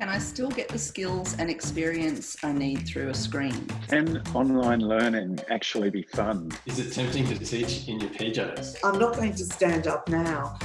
Can I still get the skills and experience I need through a screen? Can online learning actually be fun? Is it tempting to teach in your PJs? I'm not going to stand up now